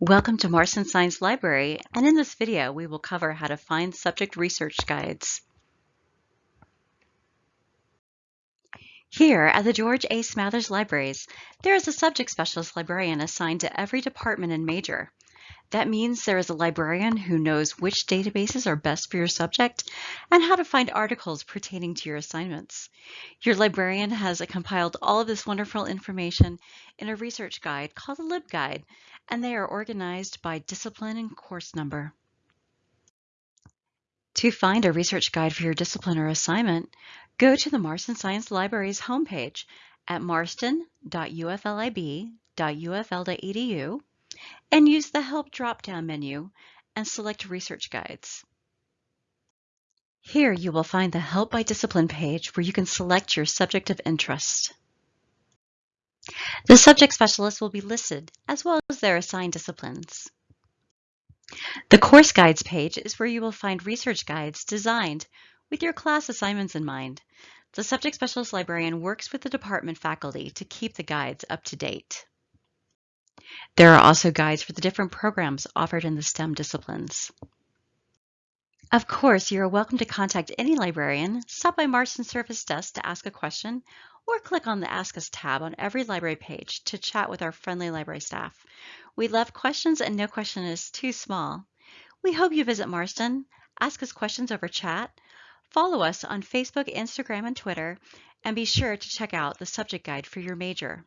Welcome to Marston Science Library, and in this video we will cover how to find subject research guides. Here at the George A. Smathers Libraries, there is a subject specialist librarian assigned to every department and major. That means there is a librarian who knows which databases are best for your subject and how to find articles pertaining to your assignments. Your librarian has compiled all of this wonderful information in a research guide called a LibGuide, and they are organized by discipline and course number. To find a research guide for your discipline or assignment, go to the Marston Science Library's homepage at marston.uflib.ufl.edu and use the Help drop-down menu and select Research Guides. Here you will find the Help by Discipline page where you can select your subject of interest. The subject specialists will be listed as well as their assigned disciplines. The Course Guides page is where you will find research guides designed with your class assignments in mind. The subject specialist librarian works with the department faculty to keep the guides up to date. There are also guides for the different programs offered in the STEM disciplines. Of course, you are welcome to contact any librarian, stop by Marston Service Desk to ask a question, or click on the Ask Us tab on every library page to chat with our friendly library staff. We love questions and no question is too small. We hope you visit Marston, ask us questions over chat, follow us on Facebook, Instagram, and Twitter, and be sure to check out the subject guide for your major.